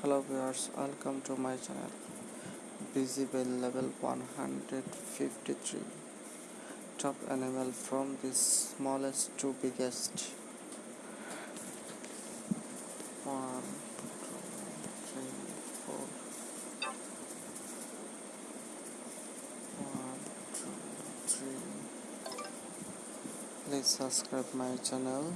hello viewers welcome to my channel. Visible level 153 top animal from the smallest to biggest. One two three four. One two three. Please subscribe my channel.